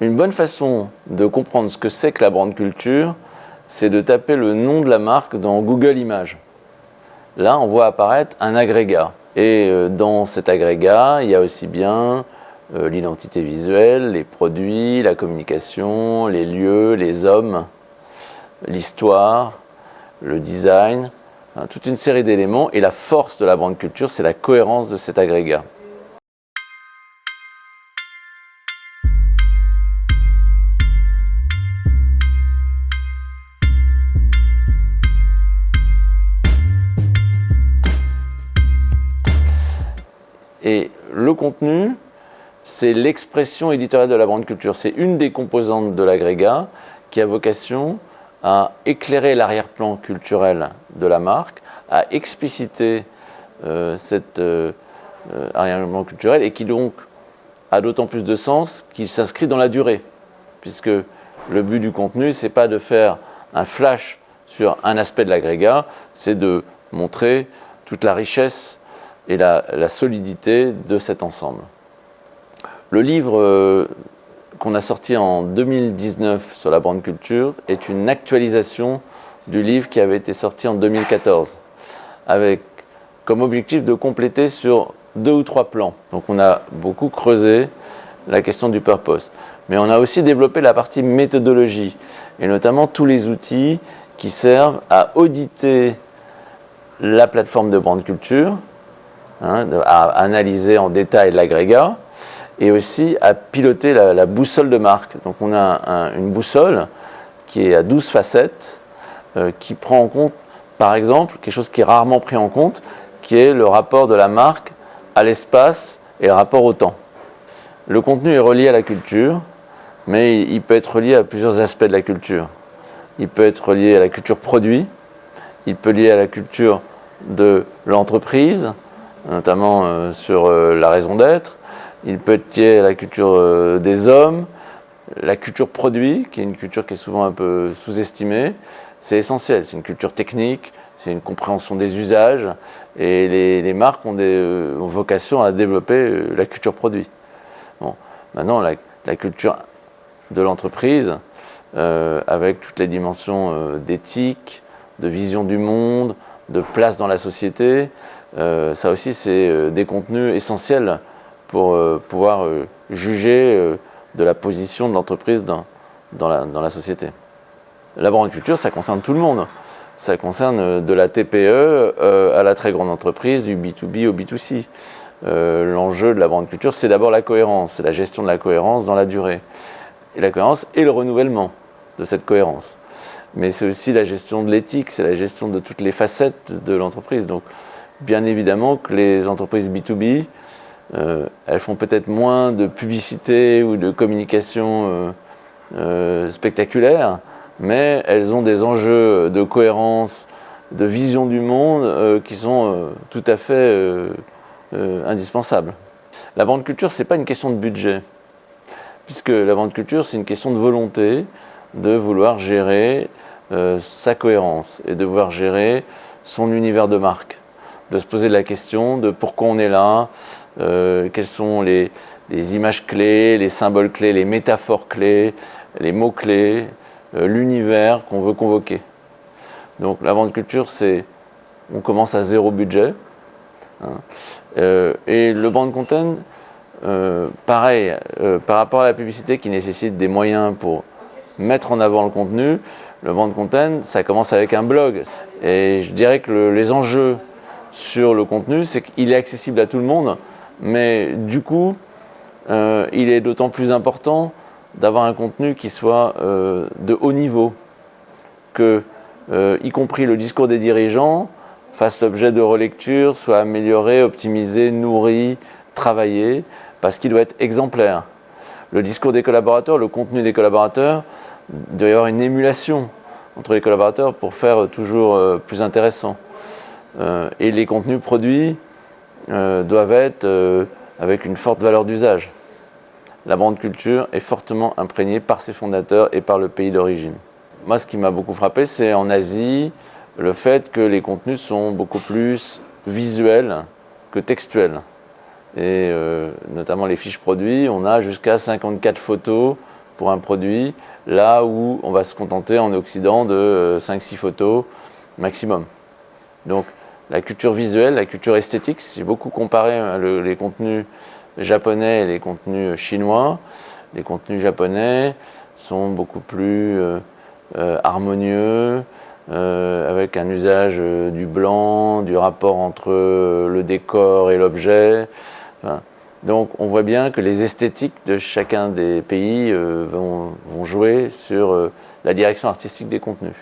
Une bonne façon de comprendre ce que c'est que la brand culture, c'est de taper le nom de la marque dans Google Images. Là, on voit apparaître un agrégat. Et euh, dans cet agrégat, il y a aussi bien euh, l'identité visuelle, les produits, la communication, les lieux, les hommes, l'histoire, le design, hein, toute une série d'éléments. Et la force de la brand culture, c'est la cohérence de cet agrégat. Et le contenu, c'est l'expression éditoriale de la brand culture. C'est une des composantes de l'agrégat qui a vocation à éclairer l'arrière-plan culturel de la marque, à expliciter euh, cet euh, euh, arrière-plan culturel et qui donc a d'autant plus de sens qu'il s'inscrit dans la durée. Puisque le but du contenu, c'est pas de faire un flash sur un aspect de l'agrégat, c'est de montrer toute la richesse et la, solidité de cet ensemble. Le livre euh, qu'on a sorti en 2019 sur la brand culture est une actualisation du livre qui avait été sorti en 2014, avec comme objectif de compléter sur deux ou trois plans. Donc on a beaucoup creusé la question du purpose. Mais on a aussi développé la partie méthodologie, et notamment tous les outils qui servent à auditer la plateforme de brand culture, Hein, à analyser en détail l'agrégat et aussi à piloter la, boussole de marque. Donc on a une boussole qui est à 12 facettes, euh, qui prend en compte, par exemple, quelque chose qui est rarement pris en compte, qui est le rapport de la marque à l'espace et le rapport au temps. Le contenu est relié à la culture, mais il peut être relié à plusieurs aspects de la culture. Il peut être relié à la culture produit, il peut lier à la culture de l'entreprise, notamment euh, sur euh, la raison d'être. Il peut être lié à la culture euh, des hommes, la culture produit, qui est une culture qui est souvent un peu sous-estimée. C'est essentiel, c'est une culture technique, c'est une compréhension des usages, et les, marques ont, vocation à développer la culture produit. Bon. Maintenant, la, culture de l'entreprise, avec toutes les dimensions d'éthique, de vision du monde, de place dans la société, euh, ça aussi, c'est euh, des contenus essentiels pour euh, pouvoir juger de la position de l'entreprise dans, la, société. La brand culture, ça concerne tout le monde. Ça concerne de la TPE à la très grande entreprise, du B2B au B2C. L'enjeu de la brand culture, c'est d'abord la cohérence, c'est la gestion de la cohérence dans la durée. Et la cohérence et le renouvellement de cette cohérence. Mais c'est aussi la gestion de l'éthique, c'est la gestion de toutes les facettes de l'entreprise. Donc, bien évidemment que les entreprises B2B, euh, elles font peut-être moins de publicité ou de communication euh, euh, spectaculaire, mais elles ont des enjeux de cohérence, de vision du monde qui sont tout à fait indispensables. La vente culture, ce n'est pas une question de budget, puisque la vente culture, c'est une question de volonté, de vouloir gérer sa cohérence et de vouloir gérer son univers de marque de se poser la question de pourquoi on est là, euh, quelles sont les, images clés, les symboles clés, les métaphores clés, les mots clés, euh, l'univers qu'on veut convoquer. Donc la vente culture, c'est on commence à zéro budget. Hein. Euh, et le brand content, pareil, par rapport à la publicité qui nécessite des moyens pour mettre en avant le contenu, le brand content, ça commence avec un blog. Et je dirais que les enjeux sur le contenu, c'est qu'il est accessible à tout le monde, mais du coup, euh, il est d'autant plus important d'avoir un contenu qui soit euh, de haut niveau, que, euh, y compris le discours des dirigeants, fasse l'objet de relecture, soit amélioré, optimisé, nourri, travaillé, parce qu'il doit être exemplaire. Le discours des collaborateurs, le contenu des collaborateurs, il doit y avoir une émulation entre les collaborateurs pour faire toujours plus intéressant. Euh, et les contenus produits euh, doivent être euh, avec une forte valeur d'usage. La brand culture est fortement imprégnée par ses fondateurs et par le pays d'origine. Moi, ce qui m'a beaucoup frappé, c'est en Asie, le fait que les contenus sont beaucoup plus visuels que textuels. Et notamment les fiches produits, on a jusqu'à 54 photos pour un produit, là où on va se contenter en Occident de 5-6 photos maximum. Donc la culture visuelle, la culture esthétique, j'ai beaucoup comparé hein, les contenus japonais et les contenus chinois. Les contenus japonais sont beaucoup plus euh, euh, harmonieux, euh, avec un usage du blanc, du rapport entre le décor et l'objet. Donc on voit bien que les esthétiques de chacun des pays vont, jouer sur la direction artistique des contenus.